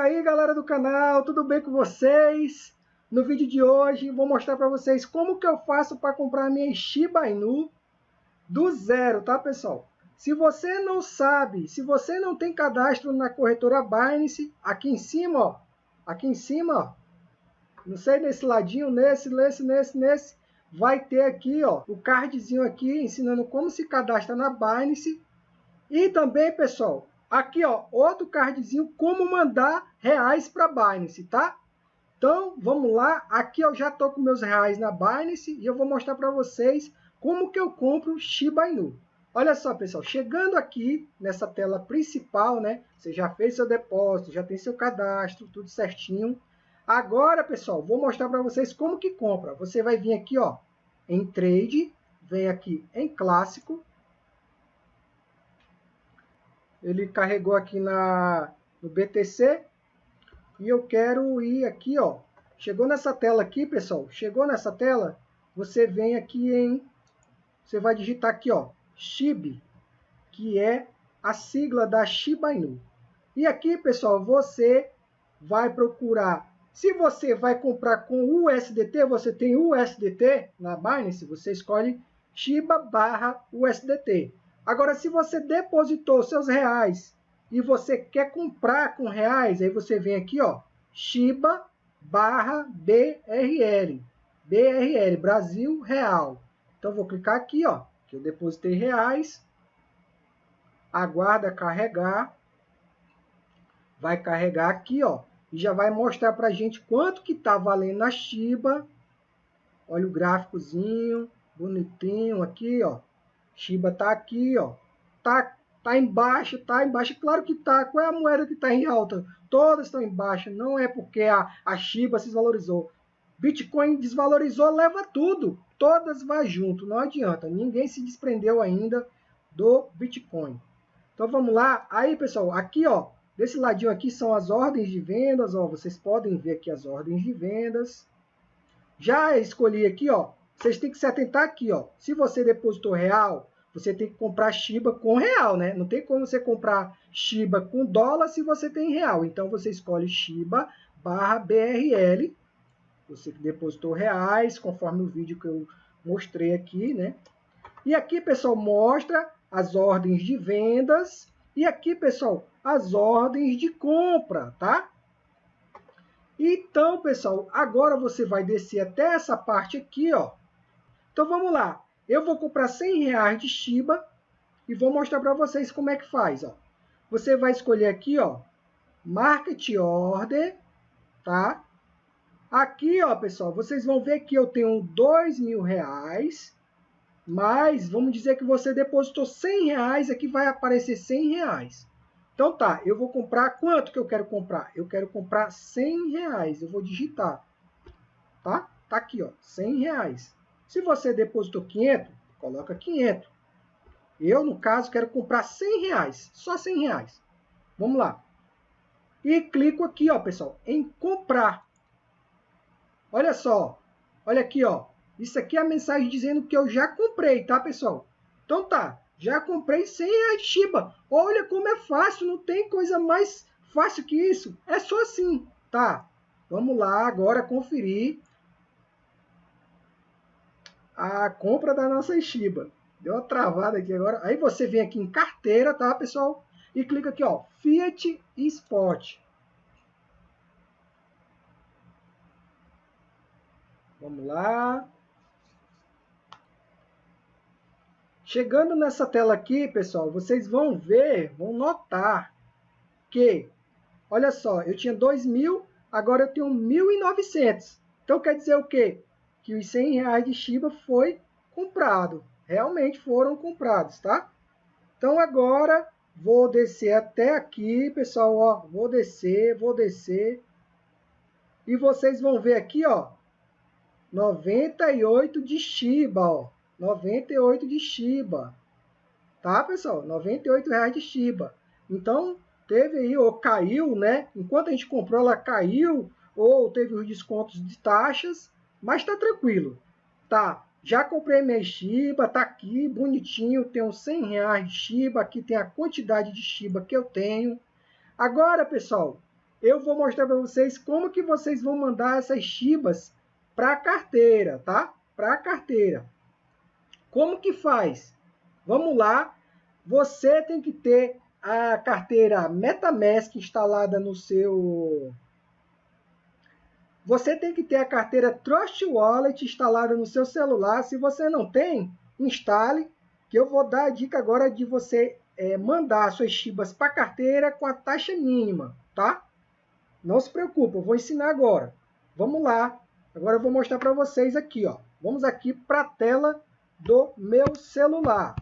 aí galera do canal, tudo bem com vocês? No vídeo de hoje vou mostrar para vocês como que eu faço para comprar minha Shiba Inu do zero, tá pessoal? Se você não sabe, se você não tem cadastro na corretora Binance, aqui em cima, ó, aqui em cima, ó, não sei nesse ladinho, nesse, nesse, nesse, nesse, vai ter aqui, ó, o cardzinho aqui ensinando como se cadastra na Binance. E também, pessoal, aqui, ó, outro cardzinho como mandar reais para Binance, tá? Então, vamos lá. Aqui eu já tô com meus reais na Binance e eu vou mostrar para vocês como que eu compro Shiba Inu. Olha só, pessoal, chegando aqui nessa tela principal, né? Você já fez seu depósito, já tem seu cadastro, tudo certinho. Agora, pessoal, vou mostrar para vocês como que compra. Você vai vir aqui, ó, em Trade, vem aqui em Clássico. Ele carregou aqui na, no BTC. E eu quero ir aqui, ó. Chegou nessa tela aqui, pessoal. Chegou nessa tela, você vem aqui em... Você vai digitar aqui, ó, SHIB, que é a sigla da Shiba Inu. E aqui, pessoal, você vai procurar. Se você vai comprar com USDT, você tem USDT na Binance, você escolhe Shiba barra USDT. Agora, se você depositou seus reais e você quer comprar com reais, aí você vem aqui, ó, Shiba barra BRL. BRL, Brasil Real. Então, vou clicar aqui, ó, que eu depositei reais, aguarda carregar, vai carregar aqui, ó, e já vai mostrar para gente quanto que está valendo a Shiba. Olha o gráficozinho, bonitinho aqui, ó. Shiba tá aqui, ó. Tá, tá embaixo, tá embaixo. Claro que tá. Qual é a moeda que está em alta? Todas estão embaixo. Não é porque a, a Shiba se desvalorizou. Bitcoin desvalorizou, leva tudo todas vai junto, não adianta, ninguém se desprendeu ainda do Bitcoin. Então vamos lá, aí pessoal, aqui ó, desse ladinho aqui são as ordens de vendas, ó, vocês podem ver aqui as ordens de vendas. Já escolhi aqui ó, vocês têm que se atentar aqui ó, se você depositou real, você tem que comprar Shiba com real, né? Não tem como você comprar Shiba com dólar se você tem real. Então você escolhe Shiba barra BRL você que depositou reais, conforme o vídeo que eu mostrei aqui, né? E aqui, pessoal, mostra as ordens de vendas e aqui, pessoal, as ordens de compra, tá? Então, pessoal, agora você vai descer até essa parte aqui, ó. Então, vamos lá. Eu vou comprar 100 reais de Shiba e vou mostrar para vocês como é que faz, ó. Você vai escolher aqui, ó, Market Order, tá? Aqui, ó, pessoal, vocês vão ver que eu tenho dois mil reais, mas vamos dizer que você depositou 100 reais, aqui vai aparecer 100 reais. Então tá, eu vou comprar, quanto que eu quero comprar? Eu quero comprar 100 reais, eu vou digitar, tá? Tá aqui, ó, 100 reais. Se você depositou 500, coloca 500. Eu, no caso, quero comprar 100 reais, só 100 reais. Vamos lá. E clico aqui, ó, pessoal, em comprar. Olha só, olha aqui, ó. Isso aqui é a mensagem dizendo que eu já comprei, tá, pessoal? Então tá, já comprei 100 reais Shiba. Olha como é fácil, não tem coisa mais fácil que isso. É só assim, tá? Vamos lá agora conferir a compra da nossa Shiba. Deu uma travada aqui agora. Aí você vem aqui em carteira, tá, pessoal? E clica aqui, ó, Fiat Spot. Vamos lá. Chegando nessa tela aqui, pessoal, vocês vão ver, vão notar que, olha só, eu tinha 2.000, agora eu tenho 1.900. Então quer dizer o quê? Que os 100 reais de Shiba foi comprado. Realmente foram comprados, tá? Então agora vou descer até aqui, pessoal, ó, vou descer, vou descer. E vocês vão ver aqui, ó, 98 de Shiba, ó. 98 de Shiba. Tá, pessoal? 98 reais de Shiba. Então, teve aí, ou caiu, né? Enquanto a gente comprou, ela caiu, ou teve os descontos de taxas, mas tá tranquilo. Tá, já comprei minha Shiba, tá aqui, bonitinho, tenho 100 reais de Shiba, aqui tem a quantidade de Shiba que eu tenho. Agora, pessoal, eu vou mostrar para vocês como que vocês vão mandar essas Shibas para a carteira, tá? Para a carteira. Como que faz? Vamos lá. Você tem que ter a carteira MetaMask instalada no seu você tem que ter a carteira Trust Wallet instalada no seu celular. Se você não tem, instale, que eu vou dar a dica agora de você é, mandar suas Shibas para a carteira com a taxa mínima, tá? Não se preocupe, eu vou ensinar agora. Vamos lá. Agora eu vou mostrar para vocês aqui, ó. Vamos aqui para a tela do meu celular.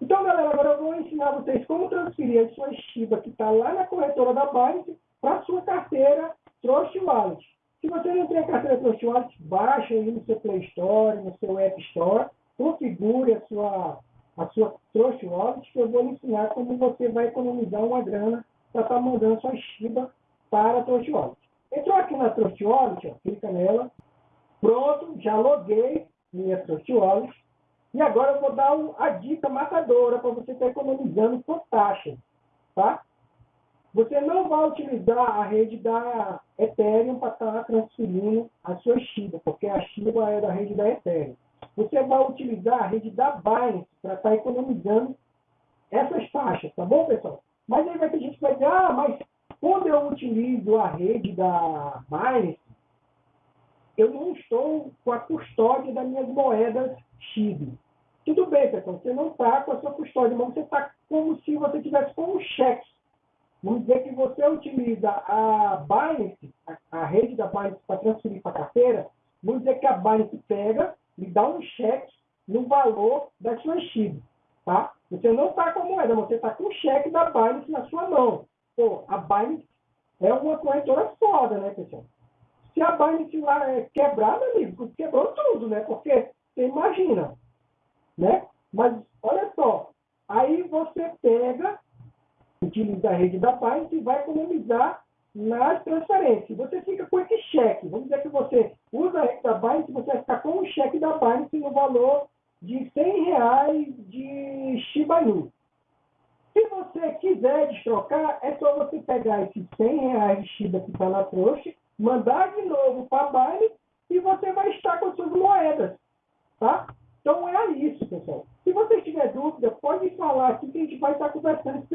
Então, galera, agora eu vou ensinar vocês como transferir a sua Shiba que está lá na corretora da Binance para sua carteira Trust Wallet. Se você não tem a carteira Trust Wallet, baixe aí no seu Play Store, no seu App Store, configure a sua, a sua Trust Wallet, que eu vou lhe ensinar como você vai economizar uma grana para estar tá mandando sua Shiba para a Trust Wallet. Entrou aqui na Trust Wallet, ó, clica nela. Pronto, já loguei minha Trust Wallet. E agora eu vou dar a dica matadora para você estar tá economizando por taxa. Tá? Você não vai utilizar a rede da Ethereum para estar tá transferindo a sua Shiba, porque a Shiba é da rede da Ethereum. Você vai utilizar a rede da Binance para estar tá economizando essas taxas, tá bom, pessoal? Mas aí vai ter gente que vai dizer, ah, mas quando eu utilizo a rede da Binance, eu não estou com a custódia das minhas moedas Shiba. Tudo bem, pessoal, você não está com a sua custódia, mas você está como se você tivesse com um cheque Vamos dizer que você utiliza a Binance, a, a rede da Binance para transferir para a carteira, vamos dizer que a Binance pega e dá um cheque no valor da sua SHIB, tá? Você não está com a moeda, você está com o cheque da Binance na sua mão. Pô, a Binance é uma corretora foda, né, pessoal? Se a Binance lá é quebrada, amigo, quebrou tudo, né? Porque você imagina, né? Mas olha só, aí você pega utiliza a rede da Binance e vai economizar nas transferências. Você fica com esse cheque. Vamos dizer que você usa a rede da Binance, você vai ficar com o cheque da Binance no valor de 100 reais de Shiba Inu. Se você quiser destrocar, é só você pegar esses 100 reais de Shiba que está na trouxa, mandar de novo para a Binance e você vai estar com as suas moedas. Tá? Então é isso, pessoal. Se você tiver dúvida, pode falar aqui que a gente vai estar conversando,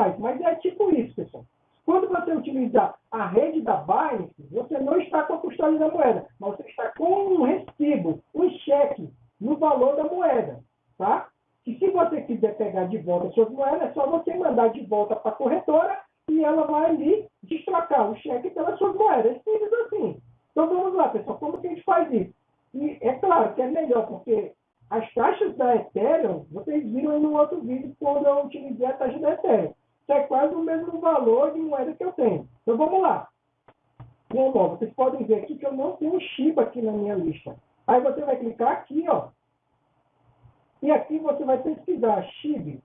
mais. Mas é tipo isso, pessoal. Quando você utilizar a rede da Binance, você não está com a custódia da moeda, mas você está com um recibo, um cheque no valor da moeda, tá? E se você quiser pegar de volta suas moedas, é só você mandar de volta para a corretora e ela vai ali destrocar o cheque pelas suas moedas. É simples assim. Então vamos lá, pessoal. Como que a gente faz isso? E é claro que é melhor, porque as taxas da Ethereum, vocês viram aí no outro vídeo quando eu utilizei a taxa da Ethereum. Isso é quase o mesmo valor de moeda que eu tenho. Então vamos lá. Bom, vocês podem ver aqui que eu não tenho Shiba aqui na minha lista. Aí você vai clicar aqui, ó. E aqui você vai pesquisar Shiba.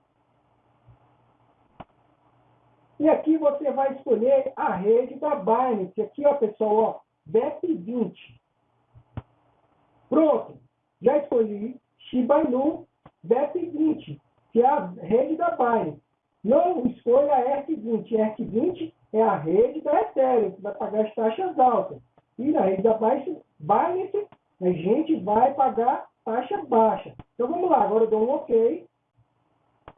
E aqui você vai escolher a rede da Binance. Aqui, ó, pessoal, ó, BEP20. Pronto. Já escolhi. Shiba Inu BEP20, que é a rede da Binance. Não escolha a ERC20. ERC20 é a rede da Ethereum, que vai pagar as taxas altas. E na rede da Binance, Binance a gente vai pagar taxa baixa. Então vamos lá, agora eu dou um OK.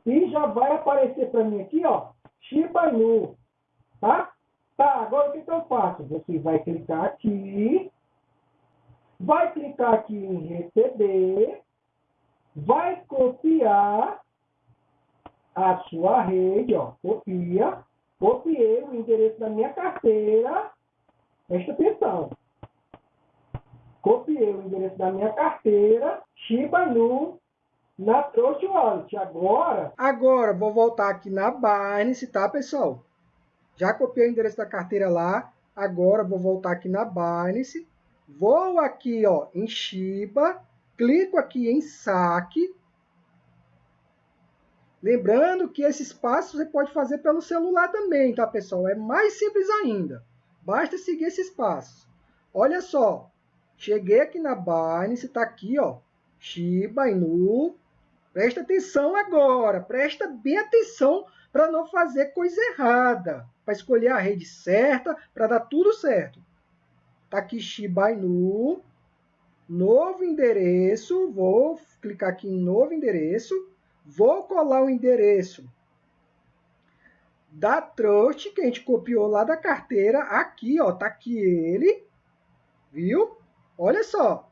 E já vai aparecer para mim aqui, ó, Shiba Inu. Tá? Tá, agora o que, que eu faço? Você vai clicar aqui, vai clicar aqui em receber, vai copiar a sua rede, ó, copia, copiei o endereço da minha carteira, presta atenção, copiei o endereço da minha carteira, Shiba Inu, na Trust Wallet. Agora... Agora, vou voltar aqui na Binance, tá, pessoal? Já copiei o endereço da carteira lá, agora vou voltar aqui na Binance, vou aqui, ó, em Shiba, clico aqui em saque. Lembrando que esses passos você pode fazer pelo celular também, tá, pessoal? É mais simples ainda. Basta seguir esses passos. Olha só, cheguei aqui na Binance, está aqui, ó, Shiba Inu. Presta atenção agora, presta bem atenção para não fazer coisa errada, para escolher a rede certa, para dar tudo certo. Tá aqui Shiba Inu, novo endereço, vou clicar aqui em novo endereço, vou colar o endereço da Trust, que a gente copiou lá da carteira, aqui, ó, tá aqui ele, viu? Olha só,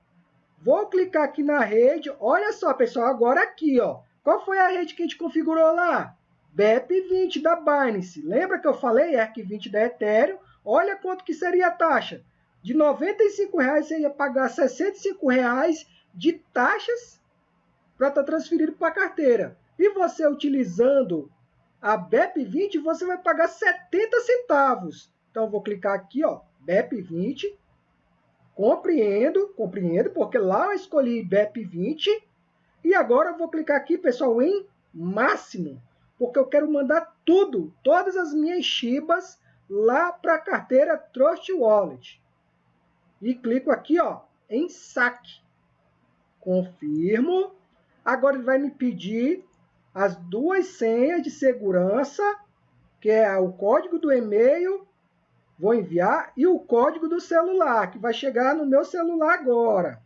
vou clicar aqui na rede, olha só, pessoal, agora aqui, ó, qual foi a rede que a gente configurou lá? BEP20 da Binance, lembra que eu falei? ERC20 da Ethereum? Olha quanto que seria a taxa, de R$ 95,00 você ia pagar R$ 65,00 de taxas para estar tá transferido para a carteira. E você utilizando a BEP20, você vai pagar 70 centavos. Então, vou clicar aqui, ó, BEP20. Compreendo, compreendo, porque lá eu escolhi BEP20. E agora eu vou clicar aqui, pessoal, em máximo, porque eu quero mandar tudo, todas as minhas Shibas lá para a carteira Trust Wallet. E clico aqui, ó, em saque. Confirmo. Agora ele vai me pedir as duas senhas de segurança, que é o código do e-mail, vou enviar, e o código do celular, que vai chegar no meu celular agora.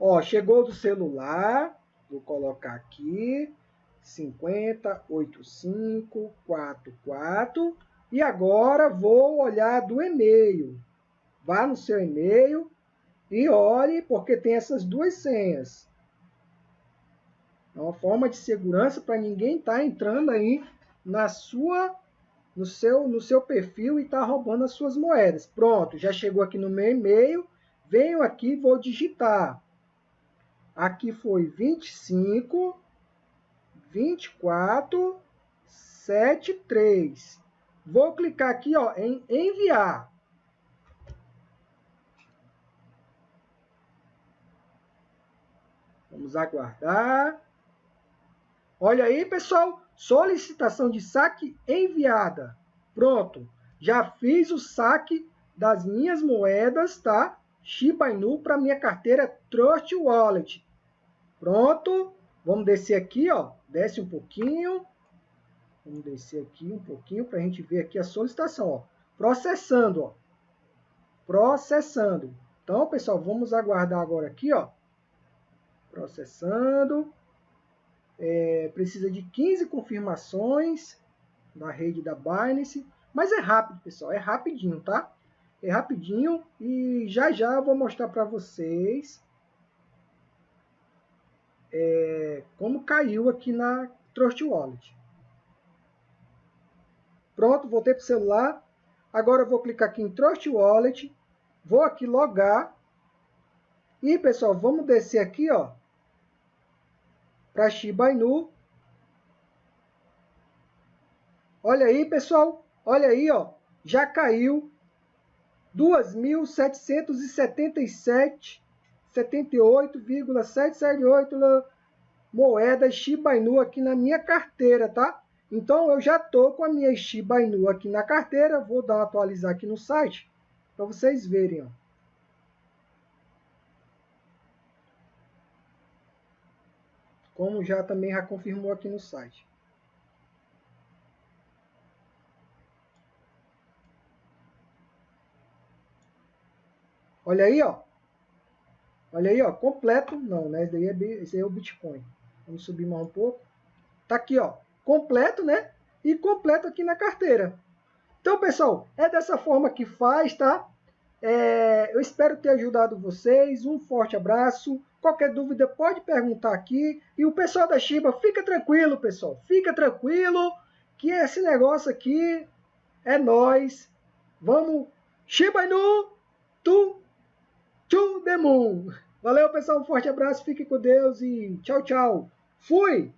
Ó, chegou do celular, vou colocar aqui, 508544, e agora vou olhar do e-mail. Vá no seu e-mail e olhe, porque tem essas duas senhas. É uma forma de segurança para ninguém estar tá entrando aí na sua, no seu, no seu perfil e estar tá roubando as suas moedas. Pronto, já chegou aqui no meu e-mail. Venho aqui, vou digitar. Aqui foi 25 24 73. Vou clicar aqui ó, em enviar. Vamos aguardar. Olha aí, pessoal, solicitação de saque enviada. Pronto, já fiz o saque das minhas moedas, tá? Shiba Inu para minha carteira Trust Wallet. Pronto, vamos descer aqui, ó, desce um pouquinho. Vamos descer aqui um pouquinho para a gente ver aqui a solicitação, ó. Processando, ó. Processando. Então, pessoal, vamos aguardar agora aqui, ó. Processando é, precisa de 15 confirmações na rede da Binance, mas é rápido, pessoal, é rapidinho, tá? É rapidinho e já já vou mostrar para vocês é, como caiu aqui na Trust Wallet. Pronto, voltei para o celular. Agora eu vou clicar aqui em Trust Wallet, vou aqui logar. E, pessoal, vamos descer aqui, ó, para Shiba Inu. Olha aí, pessoal. Olha aí, ó. Já caiu 2.777 78,778 moedas Shiba Inu aqui na minha carteira, tá? Então eu já tô com a minha Shiba Inu aqui na carteira, vou dar atualizar aqui no site para vocês verem, ó. Como já também já confirmou aqui no site. Olha aí, ó. Olha aí, ó, completo. Não, né? Esse, daí é, esse aí é o Bitcoin. Vamos subir mais um pouco. Tá aqui, ó, completo, né? E completo aqui na carteira. Então, pessoal, é dessa forma que faz, tá? É, eu espero ter ajudado vocês. Um forte abraço. Qualquer dúvida pode perguntar aqui. E o pessoal da Shiba, fica tranquilo, pessoal. Fica tranquilo que esse negócio aqui é nós. Vamos Shiba Inu to, to the moon. Valeu, pessoal. Um forte abraço. Fique com Deus e tchau, tchau. Fui!